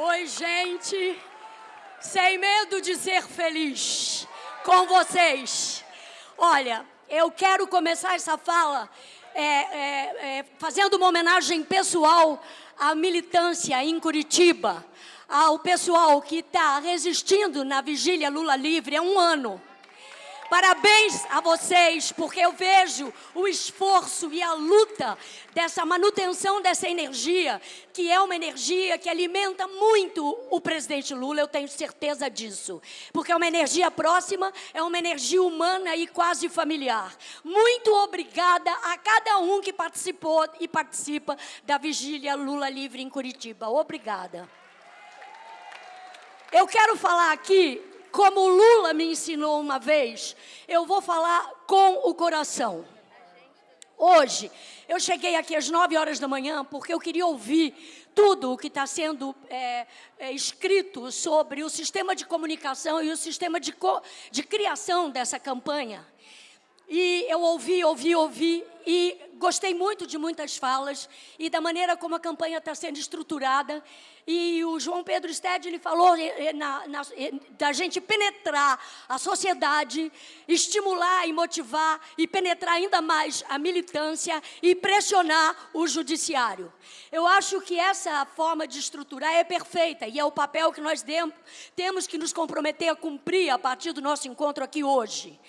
Oi, gente. Sem medo de ser feliz com vocês. Olha, eu quero começar essa fala é, é, é, fazendo uma homenagem pessoal à militância em Curitiba, ao pessoal que está resistindo na vigília Lula livre há um ano. Parabéns a vocês, porque eu vejo o esforço e a luta dessa manutenção dessa energia, que é uma energia que alimenta muito o presidente Lula, eu tenho certeza disso. Porque é uma energia próxima, é uma energia humana e quase familiar. Muito obrigada a cada um que participou e participa da vigília Lula Livre em Curitiba. Obrigada. Eu quero falar aqui como Lula me ensinou uma vez, eu vou falar com o coração. Hoje, eu cheguei aqui às 9 horas da manhã porque eu queria ouvir tudo o que está sendo é, é, escrito sobre o sistema de comunicação e o sistema de, co de criação dessa campanha. E eu ouvi, ouvi, ouvi e gostei muito de muitas falas e da maneira como a campanha está sendo estruturada. E o João Pedro Stede, ele falou eh, eh, na, na, eh, da gente penetrar a sociedade, estimular e motivar e penetrar ainda mais a militância e pressionar o judiciário. Eu acho que essa forma de estruturar é perfeita e é o papel que nós temos que nos comprometer a cumprir a partir do nosso encontro aqui hoje.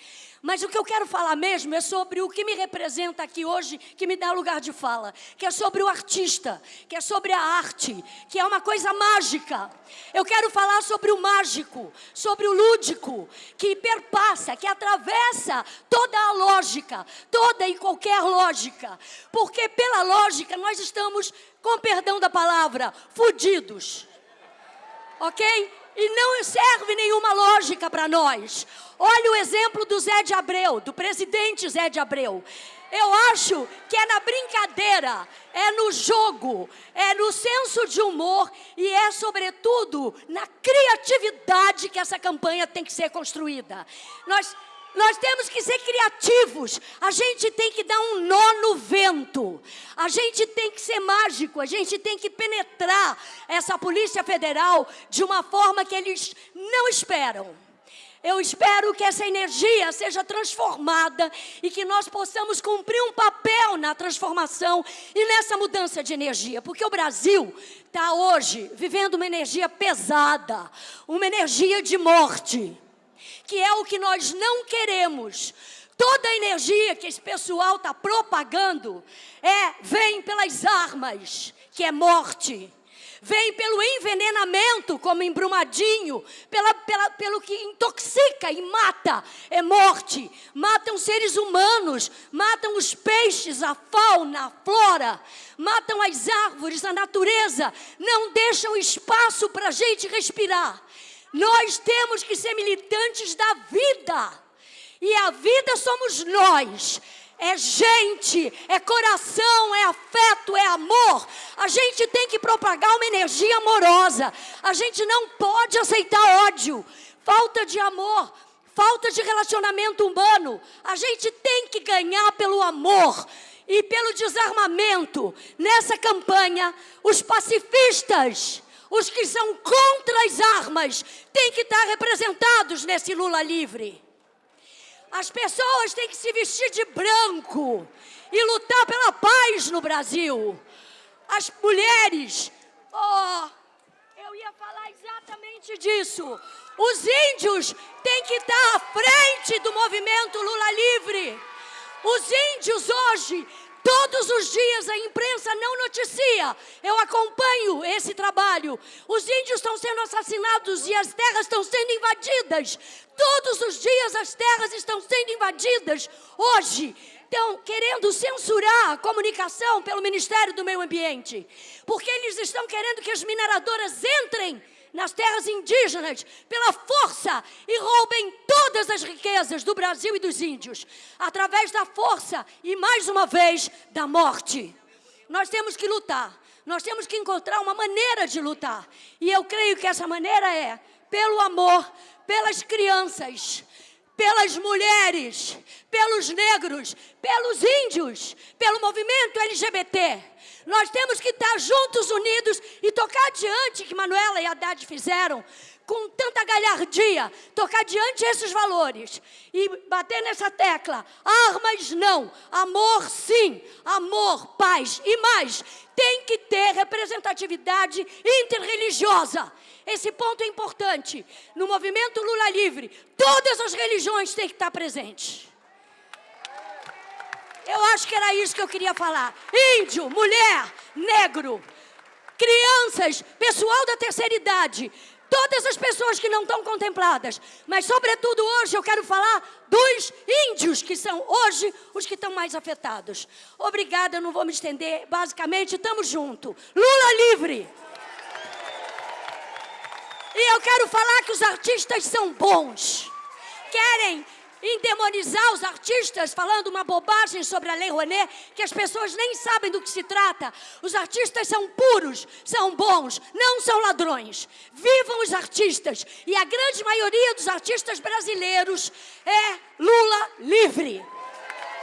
Mas o que eu quero falar mesmo é sobre o que me representa aqui hoje, que me dá lugar de fala, que é sobre o artista, que é sobre a arte, que é uma coisa mágica. Eu quero falar sobre o mágico, sobre o lúdico, que perpassa, que atravessa toda a lógica, toda e qualquer lógica. Porque pela lógica nós estamos, com perdão da palavra, fudidos. Ok? E não serve nenhuma lógica para nós. Olha o exemplo do Zé de Abreu, do presidente Zé de Abreu. Eu acho que é na brincadeira, é no jogo, é no senso de humor e é, sobretudo, na criatividade que essa campanha tem que ser construída. Nós nós temos que ser criativos. A gente tem que dar um nó no vento. A gente tem que ser mágico. A gente tem que penetrar essa Polícia Federal de uma forma que eles não esperam. Eu espero que essa energia seja transformada e que nós possamos cumprir um papel na transformação e nessa mudança de energia. Porque o Brasil está hoje vivendo uma energia pesada, uma energia de morte que é o que nós não queremos. Toda a energia que esse pessoal está propagando é vem pelas armas, que é morte. Vem pelo envenenamento, como embrumadinho, pela, pela, pelo que intoxica e mata, é morte. Matam seres humanos, matam os peixes, a fauna, a flora, matam as árvores, a natureza, não deixam espaço para a gente respirar. Nós temos que ser militantes da vida. E a vida somos nós. É gente, é coração, é afeto, é amor. A gente tem que propagar uma energia amorosa. A gente não pode aceitar ódio, falta de amor, falta de relacionamento humano. A gente tem que ganhar pelo amor e pelo desarmamento. Nessa campanha, os pacifistas os que são contra as armas têm que estar representados nesse Lula livre. As pessoas têm que se vestir de branco e lutar pela paz no Brasil. As mulheres, oh, eu ia falar exatamente disso. Os índios têm que estar à frente do movimento Lula livre. Os índios hoje Todos os dias a imprensa não noticia. Eu acompanho esse trabalho. Os índios estão sendo assassinados e as terras estão sendo invadidas. Todos os dias as terras estão sendo invadidas. Hoje estão querendo censurar a comunicação pelo Ministério do Meio Ambiente, porque eles estão querendo que as mineradoras entrem nas terras indígenas pela força e roubem todas as riquezas do Brasil e dos índios, através da força e, mais uma vez, da morte. Nós temos que lutar, nós temos que encontrar uma maneira de lutar. E eu creio que essa maneira é pelo amor, pelas crianças, pelas mulheres, pelos negros, pelos índios, pelo movimento LGBT Nós temos que estar juntos, unidos e tocar adiante que Manuela e Haddad fizeram com tanta galhardia, tocar diante esses valores e bater nessa tecla. Armas não, amor sim, amor, paz e mais. Tem que ter representatividade interreligiosa. Esse ponto é importante. No movimento Lula Livre, todas as religiões têm que estar presentes. Acho que era isso que eu queria falar. Índio, mulher, negro, crianças, pessoal da terceira idade, todas as pessoas que não estão contempladas. Mas, sobretudo, hoje eu quero falar dos índios, que são hoje os que estão mais afetados. Obrigada, eu não vou me estender. Basicamente, estamos juntos. Lula livre! E eu quero falar que os artistas são bons. Querem endemonizar os artistas falando uma bobagem sobre a Lei Rouanet, que as pessoas nem sabem do que se trata. Os artistas são puros, são bons, não são ladrões. Vivam os artistas. E a grande maioria dos artistas brasileiros é Lula livre.